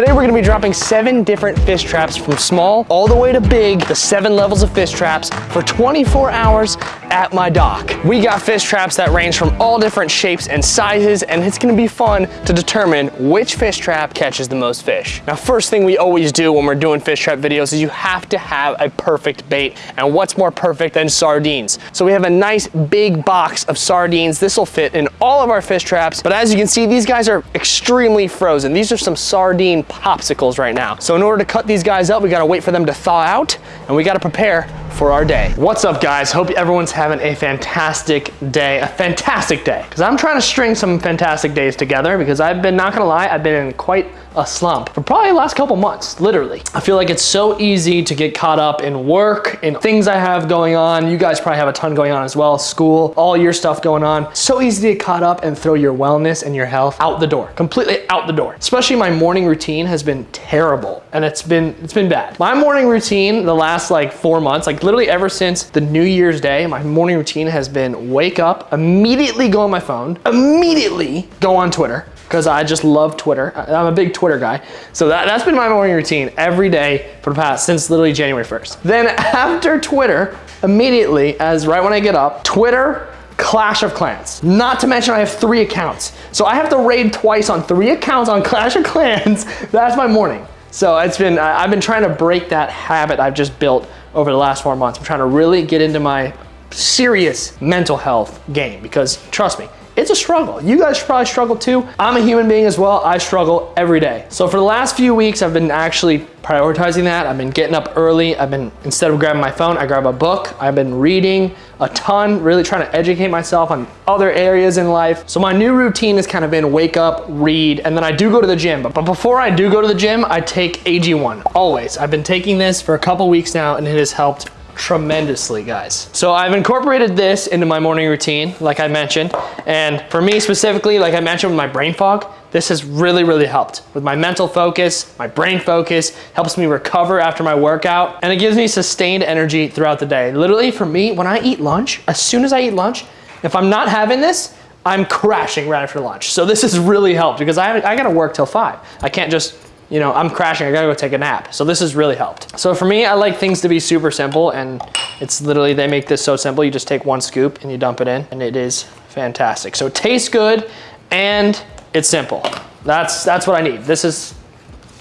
Today we're gonna be dropping seven different fish traps from small all the way to big, the seven levels of fish traps for 24 hours at my dock. We got fish traps that range from all different shapes and sizes, and it's gonna be fun to determine which fish trap catches the most fish. Now, first thing we always do when we're doing fish trap videos is you have to have a perfect bait, and what's more perfect than sardines? So we have a nice big box of sardines. This will fit in all of our fish traps, but as you can see, these guys are extremely frozen. These are some sardine popsicles right now. So in order to cut these guys up, we gotta wait for them to thaw out, and we gotta prepare for our day. What's up guys? Hope everyone's having a fantastic day, a fantastic day. Because I'm trying to string some fantastic days together because I've been, not gonna lie, I've been in quite a slump for probably the last couple months, literally. I feel like it's so easy to get caught up in work, and things I have going on. You guys probably have a ton going on as well, school, all your stuff going on. So easy to get caught up and throw your wellness and your health out the door, completely out the door. Especially my morning routine has been terrible and it's been, it's been bad. My morning routine the last like four months, like literally ever since the New Year's Day, my morning routine has been wake up, immediately go on my phone, immediately go on Twitter, because I just love Twitter. I'm a big Twitter guy. So that, that's been my morning routine every day for the past, since literally January 1st. Then after Twitter, immediately, as right when I get up, Twitter, Clash of Clans. Not to mention I have three accounts. So I have to raid twice on three accounts on Clash of Clans. That's my morning. So it's been, I've been trying to break that habit I've just built over the last four months. I'm trying to really get into my serious mental health game because trust me, it's a struggle. You guys probably struggle too. I'm a human being as well. I struggle every day. So for the last few weeks, I've been actually prioritizing that. I've been getting up early. I've been, instead of grabbing my phone, I grab a book. I've been reading a ton, really trying to educate myself on other areas in life. So my new routine has kind of been wake up, read, and then I do go to the gym. But, but before I do go to the gym, I take AG1, always. I've been taking this for a couple weeks now and it has helped tremendously, guys. So I've incorporated this into my morning routine, like I mentioned. And for me specifically, like I mentioned with my brain fog, this has really, really helped with my mental focus, my brain focus, helps me recover after my workout, and it gives me sustained energy throughout the day. Literally for me, when I eat lunch, as soon as I eat lunch, if I'm not having this, I'm crashing right after lunch. So this has really helped because I, I gotta work till five. I can't just you know, I'm crashing, I gotta go take a nap. So this has really helped. So for me, I like things to be super simple and it's literally, they make this so simple. You just take one scoop and you dump it in and it is fantastic. So it tastes good and it's simple. That's, that's what I need. This has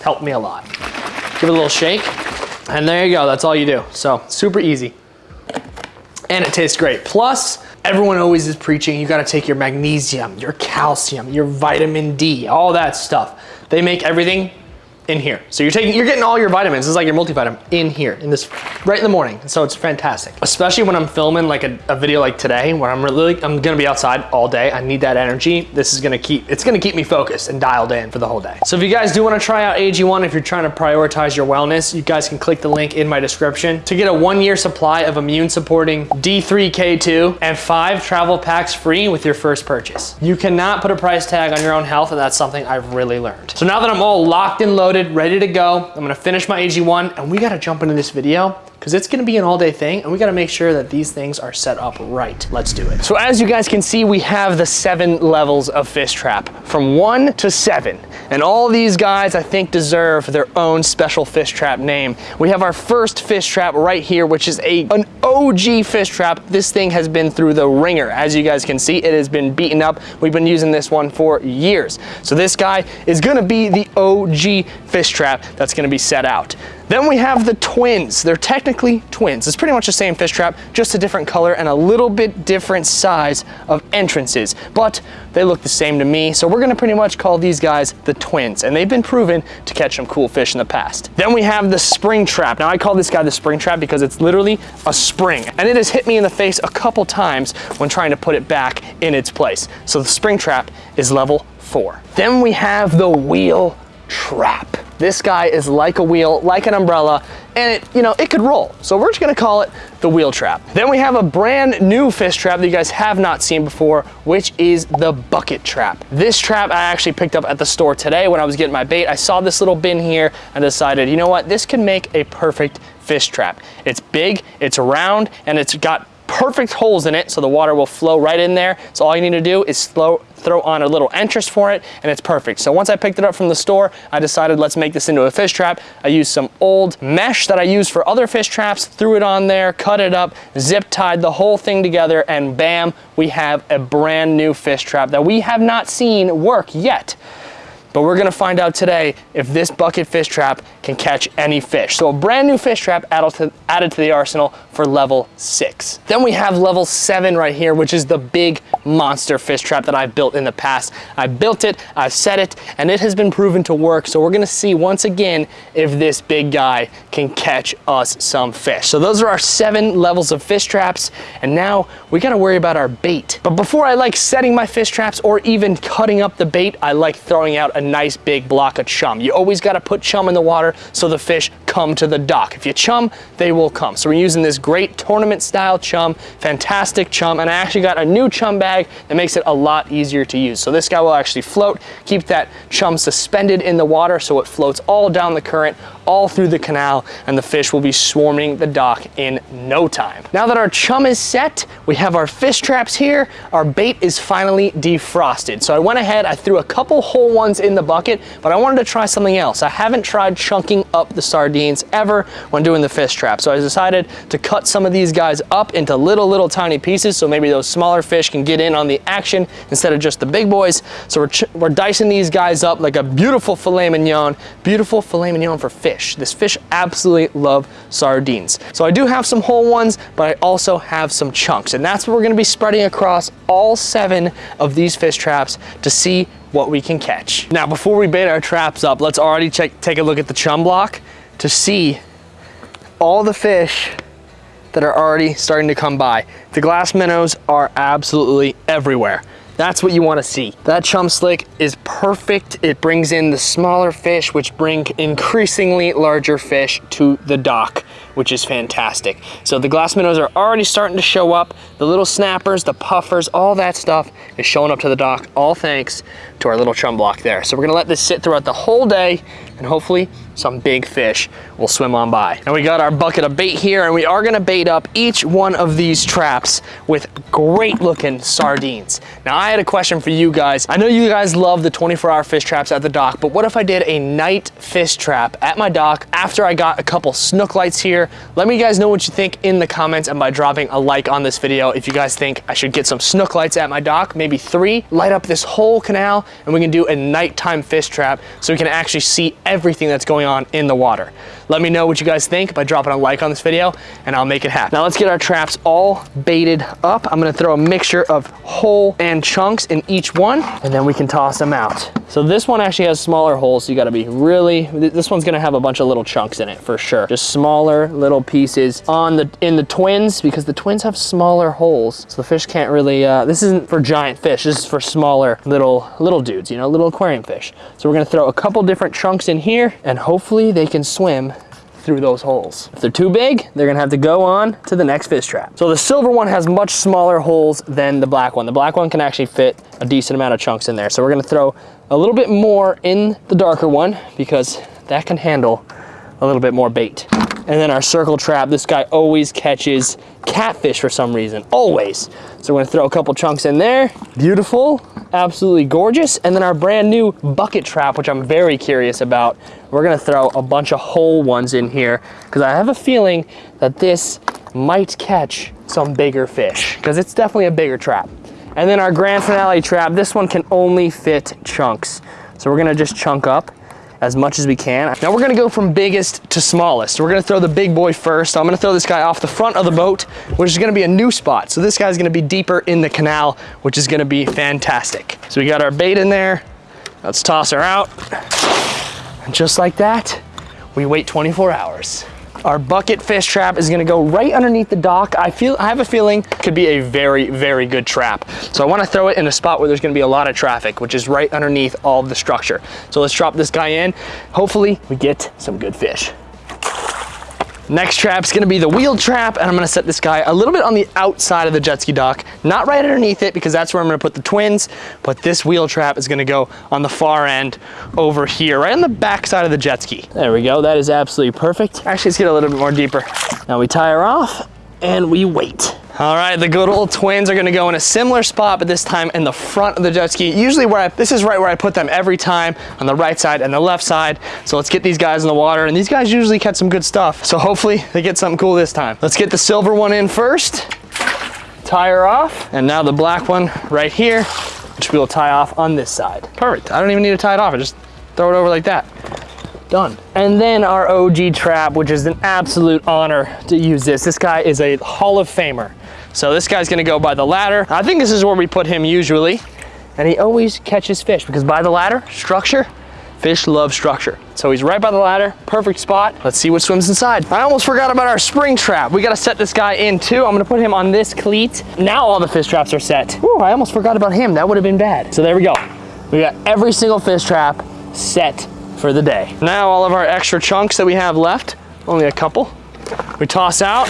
helped me a lot. Give it a little shake and there you go. That's all you do. So super easy and it tastes great. Plus, everyone always is preaching you gotta take your magnesium, your calcium, your vitamin D, all that stuff. They make everything in here. So you're taking, you're getting all your vitamins. Is like your multivitamin in here, in this, right in the morning. So it's fantastic. Especially when I'm filming like a, a video like today, where I'm really, I'm gonna be outside all day. I need that energy. This is gonna keep, it's gonna keep me focused and dialed in for the whole day. So if you guys do wanna try out AG1, if you're trying to prioritize your wellness, you guys can click the link in my description to get a one year supply of immune supporting D3K2 and five travel packs free with your first purchase. You cannot put a price tag on your own health and that's something I've really learned. So now that I'm all locked and loaded, loaded, ready to go. I'm gonna finish my AG1 and we gotta jump into this video because it's gonna be an all day thing and we gotta make sure that these things are set up right. Let's do it. So as you guys can see, we have the seven levels of fish trap from one to seven. And all these guys I think deserve their own special fish trap name. We have our first fish trap right here, which is a an OG fish trap. This thing has been through the wringer. As you guys can see, it has been beaten up. We've been using this one for years. So this guy is gonna be the OG fish trap that's gonna be set out. Then we have the twins. They're technically twins. It's pretty much the same fish trap, just a different color and a little bit different size of entrances, but they look the same to me. So we're gonna pretty much call these guys the twins, and they've been proven to catch some cool fish in the past. Then we have the spring trap. Now I call this guy the spring trap because it's literally a spring, and it has hit me in the face a couple times when trying to put it back in its place. So the spring trap is level four. Then we have the wheel trap. This guy is like a wheel, like an umbrella, and it, you know, it could roll. So we're just gonna call it the wheel trap. Then we have a brand new fish trap that you guys have not seen before, which is the bucket trap. This trap I actually picked up at the store today when I was getting my bait. I saw this little bin here and decided, you know what, this can make a perfect fish trap. It's big, it's round, and it's got perfect holes in it so the water will flow right in there. So all you need to do is throw, throw on a little entrance for it, and it's perfect. So once I picked it up from the store, I decided let's make this into a fish trap. I used some old mesh that I use for other fish traps, threw it on there, cut it up, zip tied the whole thing together, and bam, we have a brand new fish trap that we have not seen work yet. But we're gonna find out today if this bucket fish trap can catch any fish. So a brand new fish trap added to, added to the arsenal for level six. Then we have level seven right here, which is the big monster fish trap that I've built in the past. I built it, I've set it, and it has been proven to work. So we're gonna see once again if this big guy can catch us some fish. So those are our seven levels of fish traps. And now we gotta worry about our bait. But before I like setting my fish traps or even cutting up the bait, I like throwing out a nice big block of chum. You always gotta put chum in the water so the fish come to the dock. If you chum, they will come. So we're using this great tournament style chum, fantastic chum, and I actually got a new chum bag that makes it a lot easier to use. So this guy will actually float, keep that chum suspended in the water so it floats all down the current, all through the canal, and the fish will be swarming the dock in no time. Now that our chum is set, we have our fish traps here, our bait is finally defrosted. So I went ahead, I threw a couple whole ones in the bucket, but I wanted to try something else. I haven't tried chunking up the sardines ever when doing the fish trap. So I decided to cut some of these guys up into little, little tiny pieces so maybe those smaller fish can get in on the action instead of just the big boys. So we're, we're dicing these guys up like a beautiful filet mignon, beautiful filet mignon for fish. This fish absolutely love sardines. So I do have some whole ones, but I also have some chunks and that's what we're gonna be spreading across all seven of these fish traps to see what we can catch. Now, before we bait our traps up, let's already check, take a look at the chum block to see all the fish that are already starting to come by. The glass minnows are absolutely everywhere. That's what you wanna see. That chum slick is perfect. It brings in the smaller fish, which bring increasingly larger fish to the dock, which is fantastic. So the glass minnows are already starting to show up. The little snappers, the puffers, all that stuff is showing up to the dock, all thanks to our little chum block there. So we're gonna let this sit throughout the whole day and hopefully some big fish will swim on by. And we got our bucket of bait here and we are gonna bait up each one of these traps with great looking sardines. Now I had a question for you guys. I know you guys love the 24 hour fish traps at the dock, but what if I did a night fish trap at my dock after I got a couple snook lights here? Let me guys know what you think in the comments and by dropping a like on this video if you guys think I should get some snook lights at my dock, maybe three, light up this whole canal and we can do a nighttime fish trap so we can actually see everything that's going on in the water. Let me know what you guys think by dropping a like on this video and I'll make it happen. Now let's get our traps all baited up. I'm gonna throw a mixture of whole and chunks in each one and then we can toss them out. So this one actually has smaller holes, so you gotta be really, this one's gonna have a bunch of little chunks in it for sure. Just smaller little pieces on the in the twins because the twins have smaller holes. So the fish can't really, uh, this isn't for giant fish, this is for smaller little, little dudes, you know, little aquarium fish. So we're gonna throw a couple different chunks in here and hopefully they can swim through those holes. If they're too big, they're gonna have to go on to the next fish trap. So the silver one has much smaller holes than the black one. The black one can actually fit a decent amount of chunks in there. So we're gonna throw a little bit more in the darker one because that can handle a little bit more bait. And then our circle trap, this guy always catches catfish for some reason, always. So we're gonna throw a couple chunks in there. Beautiful, absolutely gorgeous. And then our brand new bucket trap, which I'm very curious about. We're gonna throw a bunch of whole ones in here because I have a feeling that this might catch some bigger fish because it's definitely a bigger trap. And then our grand finale trap, this one can only fit chunks. So we're gonna just chunk up as much as we can. Now we're gonna go from biggest to smallest. We're gonna throw the big boy first. I'm gonna throw this guy off the front of the boat, which is gonna be a new spot. So this guy's gonna be deeper in the canal, which is gonna be fantastic. So we got our bait in there. Let's toss her out. And just like that, we wait 24 hours. Our bucket fish trap is gonna go right underneath the dock. I feel, I have a feeling could be a very, very good trap. So I wanna throw it in a spot where there's gonna be a lot of traffic, which is right underneath all of the structure. So let's drop this guy in. Hopefully we get some good fish. Next trap's gonna be the wheel trap, and I'm gonna set this guy a little bit on the outside of the jet ski dock, not right underneath it, because that's where I'm gonna put the twins, but this wheel trap is gonna go on the far end over here, right on the back side of the jet ski. There we go, that is absolutely perfect. Actually, let's get a little bit more deeper. Now we tie her off, and we wait. All right, the good old twins are gonna go in a similar spot, but this time in the front of the jet ski. Usually where I, this is right where I put them every time, on the right side and the left side. So let's get these guys in the water, and these guys usually catch some good stuff. So hopefully they get something cool this time. Let's get the silver one in first, tie her off, and now the black one right here, which we'll tie off on this side. Perfect, I don't even need to tie it off, I just throw it over like that done. And then our OG trap, which is an absolute honor to use this. This guy is a Hall of Famer. So this guy's gonna go by the ladder. I think this is where we put him usually. And he always catches fish because by the ladder, structure, fish love structure. So he's right by the ladder, perfect spot. Let's see what swims inside. I almost forgot about our spring trap. We gotta set this guy in too. I'm gonna put him on this cleat. Now all the fish traps are set. Ooh, I almost forgot about him. That would have been bad. So there we go. We got every single fish trap set for the day. Now all of our extra chunks that we have left, only a couple, we toss out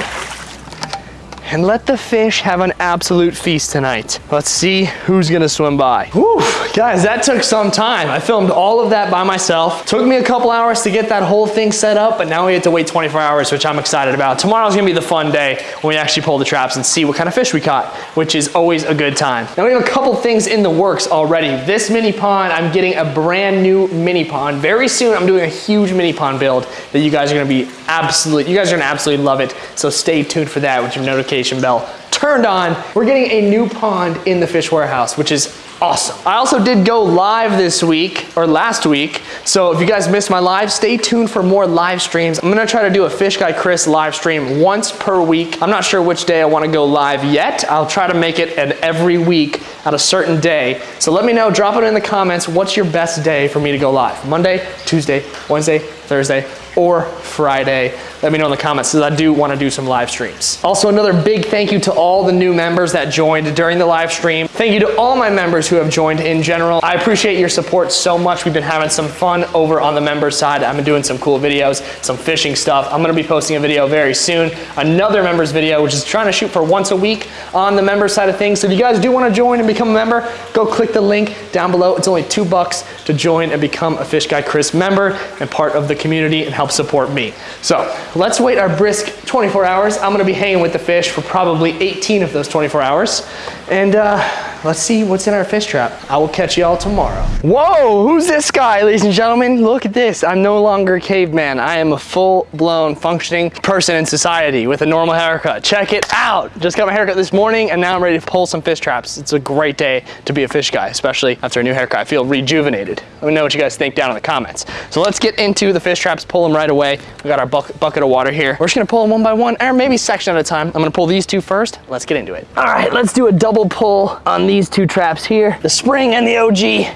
and let the fish have an absolute feast tonight. Let's see who's gonna swim by. Whew, guys, that took some time. I filmed all of that by myself. Took me a couple hours to get that whole thing set up, but now we have to wait 24 hours, which I'm excited about. Tomorrow's gonna be the fun day when we actually pull the traps and see what kind of fish we caught, which is always a good time. Now we have a couple things in the works already. This mini pond, I'm getting a brand new mini pond. Very soon, I'm doing a huge mini pond build that you guys are gonna be absolutely, you guys are gonna absolutely love it. So stay tuned for that with your notification bell turned on. We're getting a new pond in the fish warehouse, which is awesome. I also did go live this week or last week. So if you guys missed my live, stay tuned for more live streams. I'm gonna try to do a Fish Guy Chris live stream once per week. I'm not sure which day I wanna go live yet. I'll try to make it an every week at a certain day. So let me know, drop it in the comments. What's your best day for me to go live? Monday, Tuesday, Wednesday, Thursday, or Friday. Let me know in the comments because I do want to do some live streams. Also, another big thank you to all the new members that joined during the live stream. Thank you to all my members who have joined in general. I appreciate your support so much. We've been having some fun over on the member side. I've been doing some cool videos, some fishing stuff. I'm going to be posting a video very soon. Another members video, which is trying to shoot for once a week on the member side of things. So if you guys do want to join and become a member, go click the link down below. It's only two bucks to join and become a Fish Guy Chris member and part of the community and help support me. So let's wait our brisk 24 hours. I'm gonna be hanging with the fish for probably 18 of those 24 hours. And uh, let's see what's in our fish trap. I will catch y'all tomorrow. Whoa, who's this guy, ladies and gentlemen? Look at this. I'm no longer a caveman. I am a full-blown functioning person in society with a normal haircut. Check it out. Just got my haircut this morning and now I'm ready to pull some fish traps. It's a great day to be a fish guy, especially after a new haircut. I feel rejuvenated. Let me know what you guys think down in the comments. So let's get into the fish traps, pull them right away. We got our bucket, bucket of water here. We're just gonna pull them one by one, or maybe section at a time. I'm gonna pull these two first. Let's get into it. All right, let's do a double pull on these two traps here. The spring and the OG.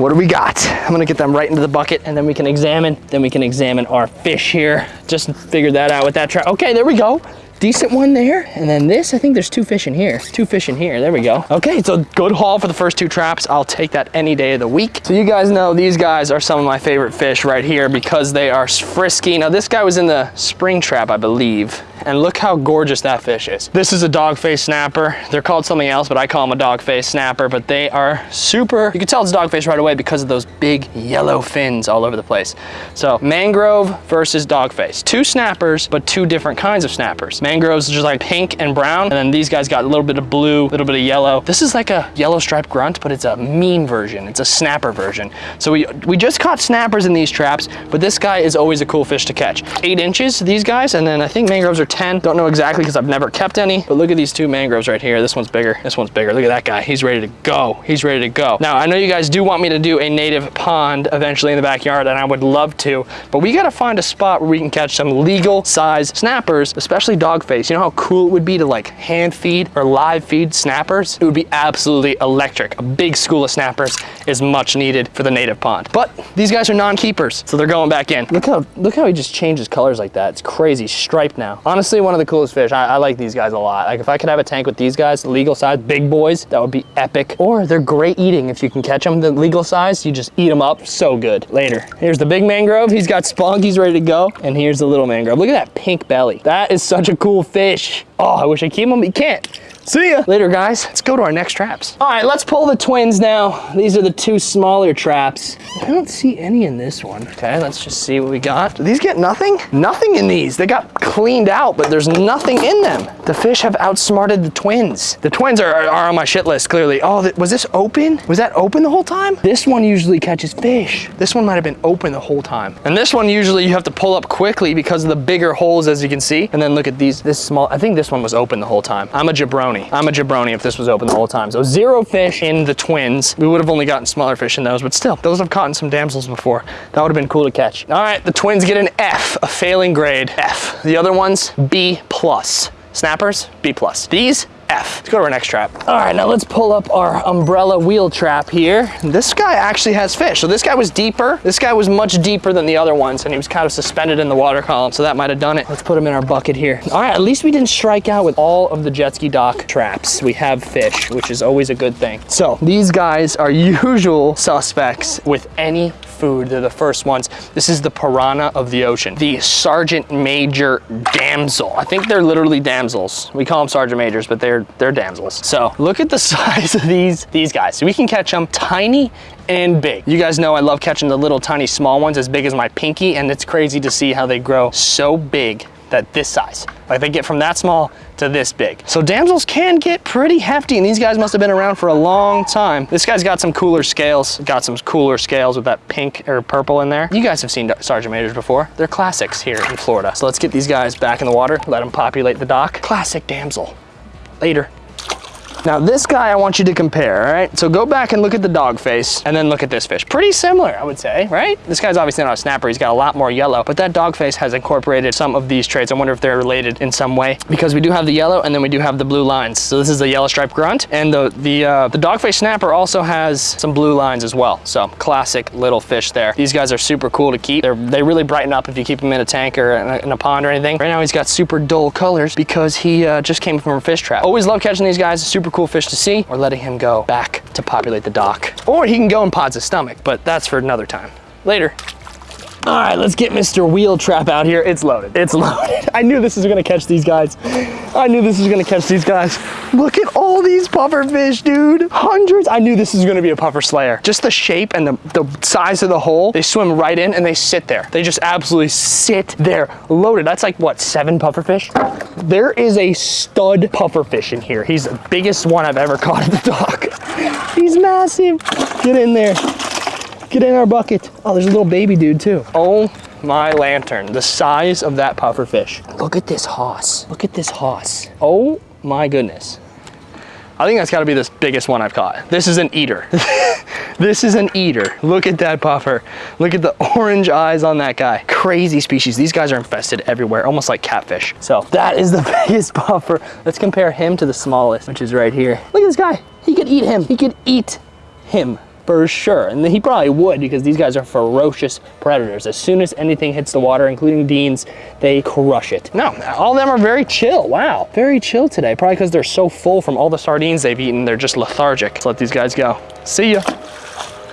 What do we got? I'm gonna get them right into the bucket and then we can examine, then we can examine our fish here. Just figured that out with that trap. Okay, there we go decent one there. And then this, I think there's two fish in here. Two fish in here, there we go. Okay, so good haul for the first two traps. I'll take that any day of the week. So you guys know these guys are some of my favorite fish right here because they are frisky. Now this guy was in the spring trap, I believe and look how gorgeous that fish is. This is a dogface snapper. They're called something else, but I call them a dogface snapper, but they are super, you can tell it's dogface right away because of those big yellow fins all over the place. So mangrove versus dogface. Two snappers, but two different kinds of snappers. Mangrove's just like pink and brown, and then these guys got a little bit of blue, a little bit of yellow. This is like a yellow striped grunt, but it's a mean version. It's a snapper version. So we, we just caught snappers in these traps, but this guy is always a cool fish to catch. Eight inches, these guys, and then I think mangroves are 10. Don't know exactly because I've never kept any, but look at these two mangroves right here. This one's bigger, this one's bigger. Look at that guy, he's ready to go. He's ready to go. Now, I know you guys do want me to do a native pond eventually in the backyard, and I would love to, but we gotta find a spot where we can catch some legal size snappers, especially dogface. You know how cool it would be to like hand feed or live feed snappers? It would be absolutely electric. A big school of snappers is much needed for the native pond. But these guys are non-keepers, so they're going back in. Look how, look how he just changes colors like that. It's crazy, striped now. Honestly, one of the coolest fish. I, I, like these guys a lot. Like if I could have a tank with these guys, legal size, big boys, that would be epic. Or they're great eating if you can catch them. The legal size, you just eat them up. So good. Later. Here's the big mangrove. He's got spunk. He's ready to go. And here's the little mangrove. Look at that pink belly. That is such a cool fish. Oh, I wish I keep them, but you can't. See ya. Later, guys. Let's go to our next traps. All right, let's pull the twins now. These are the two smaller traps. I don't see any in this one. Okay, let's just see what we got. Do these get nothing? Nothing in these. They got cleaned out, but there's nothing in them. The fish have outsmarted the twins. The twins are, are on my shit list, clearly. Oh, th was this open? Was that open the whole time? This one usually catches fish. This one might have been open the whole time. And this one, usually you have to pull up quickly because of the bigger holes, as you can see. And then look at these, this small, I think this one was open the whole time. I'm a jabroni. I'm a jabroni if this was open the whole time. So zero fish in the twins. We would have only gotten smaller fish in those, but still, those have caught some damsels before. That would have been cool to catch. All right, the twins get an F, a failing grade, F. The other ones, B plus. Snappers, B plus. These, F. Let's go to our next trap. All right, now let's pull up our umbrella wheel trap here. This guy actually has fish. So this guy was deeper. This guy was much deeper than the other ones and he was kind of suspended in the water column. So that might have done it. Let's put him in our bucket here. All right, at least we didn't strike out with all of the jet ski dock traps. We have fish, which is always a good thing. So these guys are usual suspects with any food. They're the first ones. This is the piranha of the ocean. The Sergeant Major Damsel. I think they're literally damsels. We call them Sergeant Majors, but they're they're damsels. So look at the size of these, these guys. We can catch them tiny and big. You guys know I love catching the little tiny small ones as big as my pinky and it's crazy to see how they grow so big that this size. Like they get from that small to this big. So damsels can get pretty hefty and these guys must have been around for a long time. This guy's got some cooler scales, got some cooler scales with that pink or purple in there. You guys have seen Sergeant Majors before. They're classics here in Florida. So let's get these guys back in the water, let them populate the dock. Classic damsel. Later. Now this guy I want you to compare, all right? So go back and look at the dog face and then look at this fish. Pretty similar, I would say, right? This guy's obviously not a snapper. He's got a lot more yellow, but that dog face has incorporated some of these traits. I wonder if they're related in some way because we do have the yellow and then we do have the blue lines. So this is the yellow striped grunt and the, the, uh, the dog face snapper also has some blue lines as well. So classic little fish there. These guys are super cool to keep. They're, they really brighten up if you keep them in a tank or in a, in a pond or anything. Right now he's got super dull colors because he uh, just came from a fish trap. Always love catching these guys. Super cool fish to see or letting him go back to populate the dock. Or he can go in Pod's his stomach, but that's for another time. Later. All right, let's get Mr. Wheel Trap out here. It's loaded. It's loaded. I knew this was gonna catch these guys. I knew this was gonna catch these guys. Look at all these puffer fish, dude. Hundreds. I knew this was gonna be a puffer slayer. Just the shape and the, the size of the hole, they swim right in and they sit there. They just absolutely sit there loaded. That's like, what, seven puffer fish? There is a stud puffer fish in here. He's the biggest one I've ever caught at the dock. He's massive. Get in there. Get in our bucket. Oh, there's a little baby dude too. Oh my lantern, the size of that puffer fish. Look at this hoss. Look at this hoss. Oh my goodness. I think that's gotta be the biggest one I've caught. This is an eater. this is an eater. Look at that puffer. Look at the orange eyes on that guy. Crazy species. These guys are infested everywhere, almost like catfish. So that is the biggest puffer. Let's compare him to the smallest, which is right here. Look at this guy. He could eat him. He could eat him for sure. And he probably would because these guys are ferocious predators. As soon as anything hits the water, including Deans, they crush it. No, all of them are very chill. Wow, very chill today. Probably because they're so full from all the sardines they've eaten. They're just lethargic. Let's let these guys go. See ya.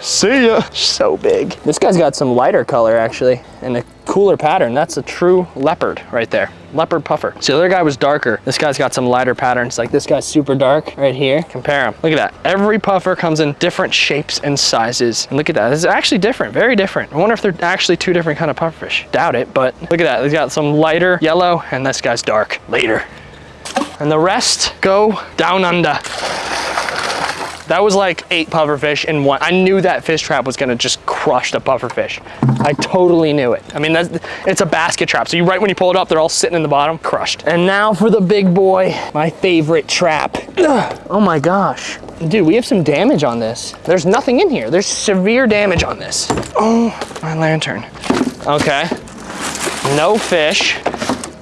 See ya. So big. This guy's got some lighter color actually and a cooler pattern. That's a true leopard right there. Leopard puffer. So the other guy was darker. This guy's got some lighter patterns. Like this guy's super dark right here. Compare them. Look at that. Every puffer comes in different shapes and sizes. And look at that. This is actually different. Very different. I wonder if they're actually two different kind of pufferfish. Doubt it, but look at that. He's got some lighter yellow and this guy's dark. Later. And the rest go down under. That was like eight pufferfish in one. I knew that fish trap was gonna just crush the pufferfish. I totally knew it. I mean, that's, it's a basket trap. So you right when you pull it up, they're all sitting in the bottom, crushed. And now for the big boy, my favorite trap. Ugh. Oh my gosh. Dude, we have some damage on this. There's nothing in here. There's severe damage on this. Oh, my lantern. Okay. No fish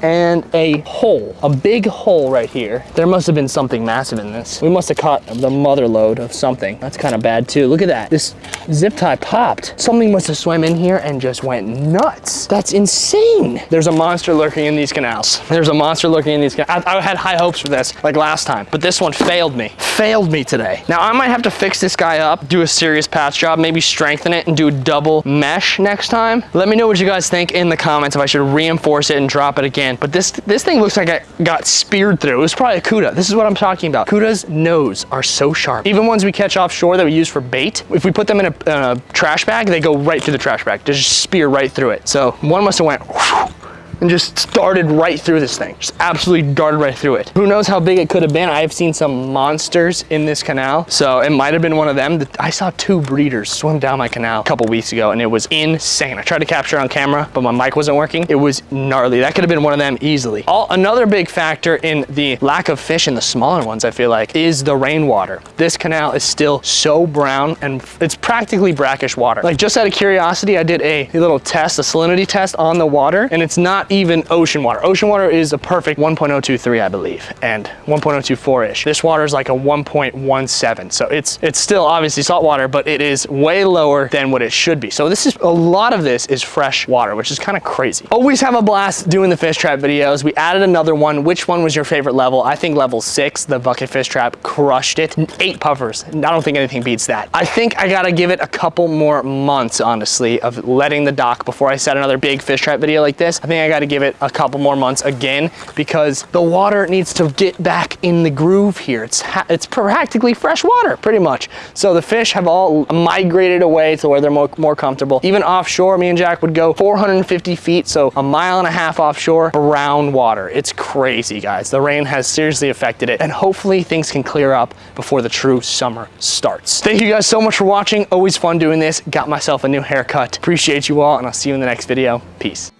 and a hole, a big hole right here. There must have been something massive in this. We must have caught the mother lode of something. That's kind of bad too. Look at that. This zip tie popped. Something must have swam in here and just went nuts. That's insane. There's a monster lurking in these canals. There's a monster lurking in these canals. I, I had high hopes for this, like last time, but this one failed me. Failed me today. Now I might have to fix this guy up, do a serious patch job, maybe strengthen it and do a double mesh next time. Let me know what you guys think in the comments if I should reinforce it and drop it again man. But this this thing looks like it got speared through. It was probably a Cuda. This is what I'm talking about. Cuda's nose are so sharp. Even ones we catch offshore that we use for bait, if we put them in a, in a trash bag, they go right through the trash bag. They just spear right through it. So one must have went and just darted right through this thing. Just absolutely darted right through it. Who knows how big it could have been? I have seen some monsters in this canal. So it might have been one of them. I saw two breeders swim down my canal a couple weeks ago and it was insane. I tried to capture on camera, but my mic wasn't working. It was gnarly. That could have been one of them easily. All, another big factor in the lack of fish in the smaller ones, I feel like, is the rainwater. This canal is still so brown and it's practically brackish water. Like just out of curiosity, I did a, a little test, a salinity test on the water and it's not even ocean water. Ocean water is a perfect 1.023, I believe, and 1.024-ish. This water is like a 1.17. So it's it's still obviously salt water, but it is way lower than what it should be. So this is, a lot of this is fresh water, which is kind of crazy. Always have a blast doing the fish trap videos. We added another one. Which one was your favorite level? I think level six, the bucket fish trap, crushed it. Eight puffers. I don't think anything beats that. I think I gotta give it a couple more months, honestly, of letting the dock before I set another big fish trap video like this. I think I gotta give it a couple more months again because the water needs to get back in the groove here. It's, it's practically fresh water, pretty much. So the fish have all migrated away to where they're more, more comfortable. Even offshore, me and Jack would go 450 feet, so a mile and a half offshore, brown water. It's crazy, guys. The rain has seriously affected it, and hopefully things can clear up before the true summer starts. Thank you guys so much for watching. Always fun doing this. Got myself a new haircut. Appreciate you all, and I'll see you in the next video. Peace.